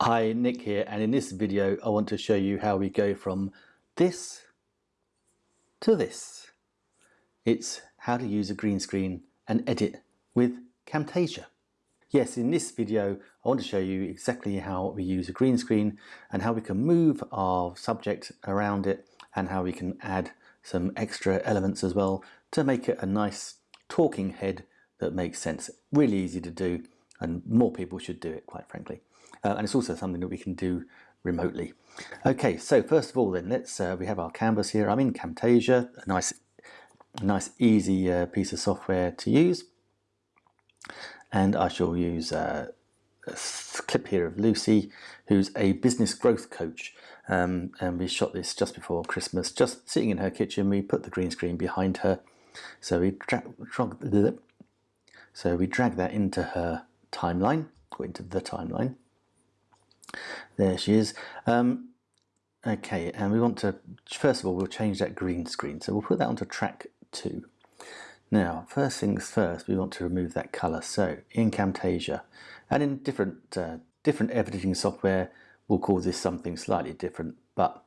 Hi, Nick here, and in this video I want to show you how we go from this to this. It's how to use a green screen and edit with Camtasia. Yes, in this video I want to show you exactly how we use a green screen and how we can move our subject around it and how we can add some extra elements as well to make it a nice talking head that makes sense. Really easy to do and more people should do it quite frankly uh, and it's also something that we can do remotely. Okay, so first of all then, let's uh, we have our canvas here. I'm in Camtasia, a nice, nice easy uh, piece of software to use. And I shall use uh, a clip here of Lucy, who's a business growth coach. Um, and we shot this just before Christmas, just sitting in her kitchen. We put the green screen behind her. So we drag, so we drag that into her timeline, or into the timeline. There she is. Um, okay, and we want to, first of all, we'll change that green screen. So we'll put that onto track two. Now, first things first, we want to remove that color. So in Camtasia, and in different, uh, different editing software, we'll call this something slightly different, but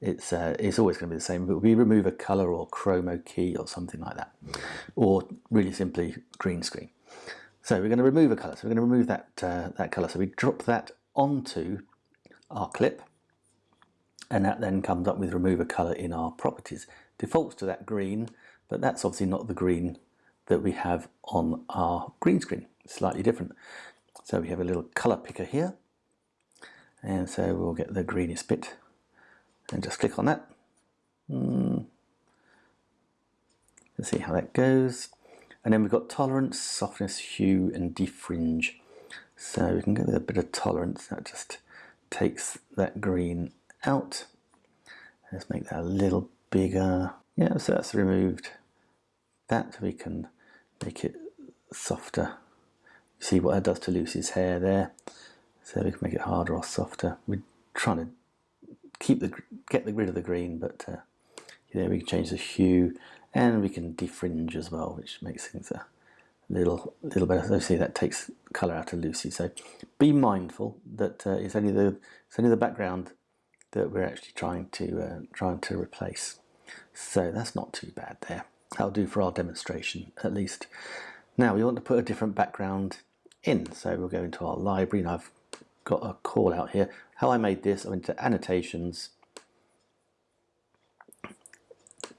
it's, uh, it's always going to be the same. But we remove a color or chroma key or something like that, or really simply green screen. So we're going to remove a color. So we're going to remove that, uh, that color. So we drop that onto our clip and that then comes up with remove a color in our properties. Defaults to that green, but that's obviously not the green that we have on our green screen. slightly different. So we have a little color picker here. And so we'll get the greenest bit and just click on that. Mm. Let's see how that goes. And then we've got tolerance, softness, hue, and defringe. So we can with a bit of tolerance. That just takes that green out. Let's make that a little bigger. Yeah, so that's removed that. We can make it softer. See what that does to Lucy's hair there. So we can make it harder or softer. We're trying to keep the get the rid of the green, but uh, yeah, we can change the hue and we can defringe as well, which makes things a little little. So see that takes colour out of Lucy. So be mindful that uh, it's only the it's only the background that we're actually trying to uh, trying to replace. So that's not too bad there. That'll do for our demonstration at least. Now we want to put a different background in. So we'll go into our library and I've got a call out here. How I made this, I went to annotations,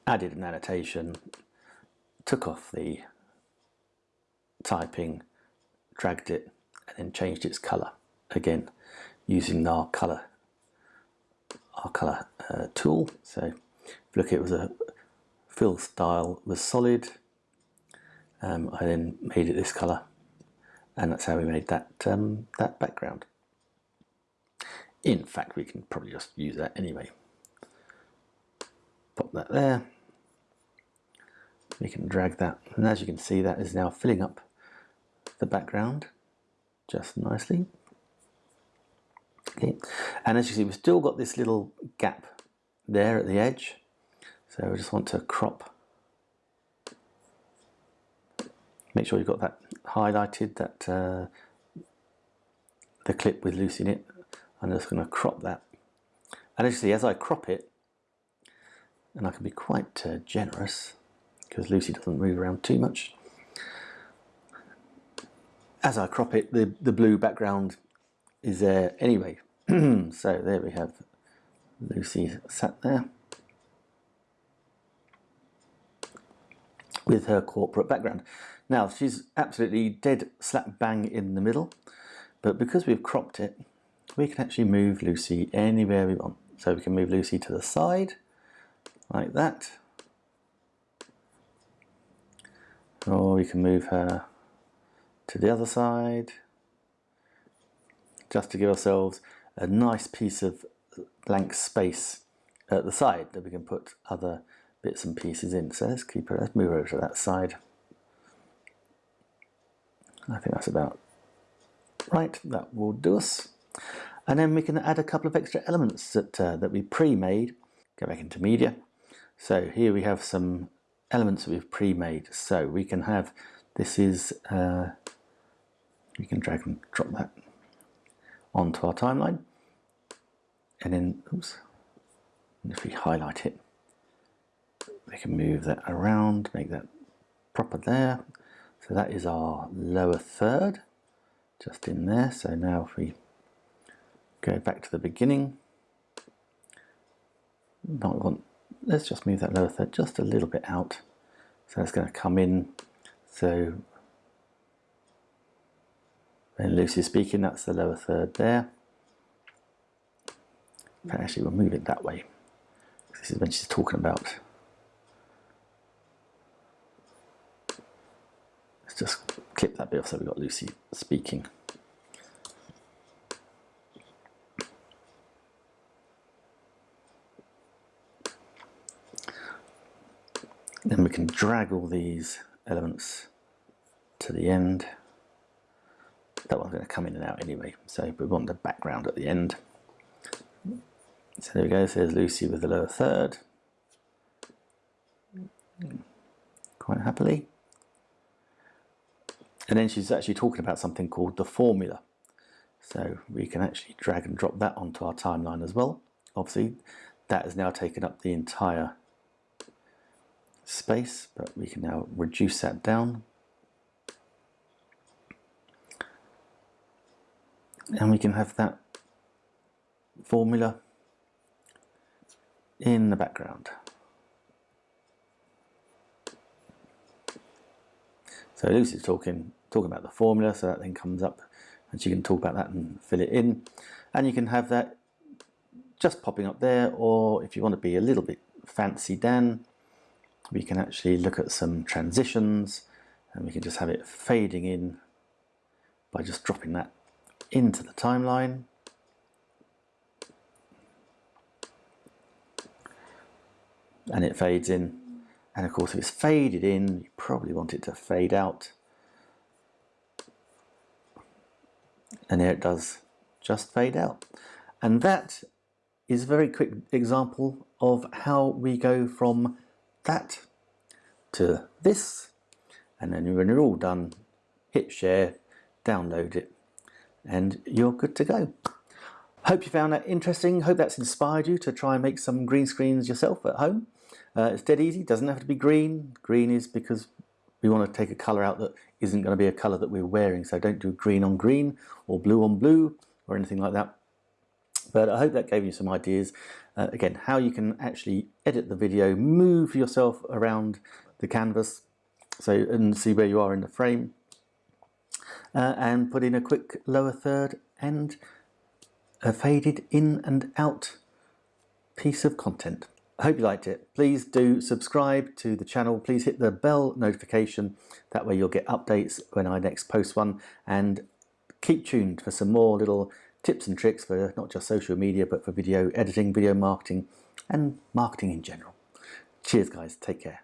added an annotation, took off the typing, dragged it, and then changed its color. Again, using our color, our color uh, tool. So look, it was a fill style was solid. Um, I then made it this color, and that's how we made that um, that background. In fact, we can probably just use that anyway. Pop that there. We can drag that, and as you can see, that is now filling up the background just nicely. Okay, and as you see, we've still got this little gap there at the edge. So we just want to crop. Make sure you've got that highlighted, that uh, the clip with Lucy in it. I'm just going to crop that. And as you see, as I crop it, and I can be quite uh, generous because Lucy doesn't move around too much as I crop it, the, the blue background is there anyway. so there we have Lucy sat there with her corporate background. Now she's absolutely dead slap bang in the middle, but because we've cropped it, we can actually move Lucy anywhere we want. So we can move Lucy to the side, like that. Or we can move her to the other side just to give ourselves a nice piece of blank space at the side that we can put other bits and pieces in. So let's keep it, let's move over to that side. I think that's about right, that will do us. And then we can add a couple of extra elements that, uh, that we pre-made. Go back into media. So here we have some elements that we've pre-made. So we can have, this is uh, you can drag and drop that onto our timeline. And then, oops, and if we highlight it, we can move that around, make that proper there. So that is our lower third, just in there. So now if we go back to the beginning, not want, let's just move that lower third just a little bit out. So it's going to come in. So when Lucy's speaking, that's the lower third there. Actually, we'll move it that way. This is when she's talking about. Let's just clip that bit off so we've got Lucy speaking. Then we can drag all these elements to the end. That one's going to come in and out anyway, so we want the background at the end. So there we go, so there's Lucy with the lower third. Quite happily. And then she's actually talking about something called the formula. So we can actually drag and drop that onto our timeline as well. Obviously, that has now taken up the entire space, but we can now reduce that down. And we can have that formula in the background. So Lucy's talking talking about the formula, so that then comes up and she can talk about that and fill it in. And you can have that just popping up there, or if you want to be a little bit fancy Dan, we can actually look at some transitions and we can just have it fading in by just dropping that into the timeline. And it fades in. And of course, if it's faded in, you probably want it to fade out. And here it does just fade out. And that is a very quick example of how we go from that to this and then when you're all done hit share download it and you're good to go. Hope you found that interesting. Hope that's inspired you to try and make some green screens yourself at home. Uh, it's dead easy. Doesn't have to be green. Green is because we want to take a color out that isn't going to be a color that we're wearing. So don't do green on green or blue on blue or anything like that. But I hope that gave you some ideas. Uh, again, how you can actually edit the video, move yourself around the canvas so and see where you are in the frame uh, and put in a quick lower third and a faded in and out piece of content. I hope you liked it. Please do subscribe to the channel. Please hit the bell notification. That way you'll get updates when I next post one and keep tuned for some more little tips and tricks for not just social media, but for video editing, video marketing, and marketing in general. Cheers, guys. Take care.